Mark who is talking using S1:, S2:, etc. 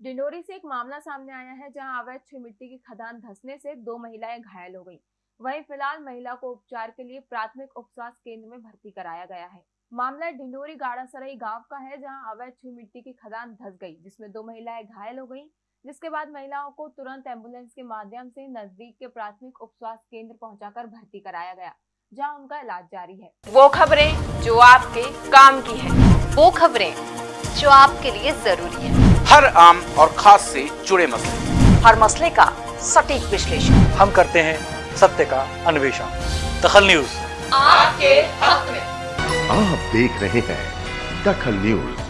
S1: डिंडोरी से एक मामला सामने आया है जहाँ अवैध छह मिट्टी की खदान धंसने से दो महिलाएँ घायल हो गई। वहीं फ़िलहाल महिला को उपचार के लिए प्राथमिक उपस्वास्थ्य केंद्र में भर्ती कराया गया है। मामला डिंडोरी गाड़ासराई गाँव का है जहाँ अवैध छह मिट्टी की खदान धस गई, जिसमें दो महिलाएँ घायल हो गई, जिसके बाद महिलाओं को तुरंत एंबुलेंस के माध्यम से नज़दीक के प्राथमिक उपस्वास्थ्य केंद्र पहुंचाकर भर्ती कराया गया, जहाँ उनका इलाज जारी है।
S2: वो खबरें जो आपके काम की है।
S3: वो खबरें जो आपके लिए ज़रूरी है।
S4: हर आम और खास से जुड़े मसले।
S3: हर मसले का सटीक विश्लेषण।
S5: हम करते हैं सत्य का अन्वेषण। दखल न्यूज़।
S2: आपके हक में।
S6: आप देख रहे हैं दखल न्यूज़।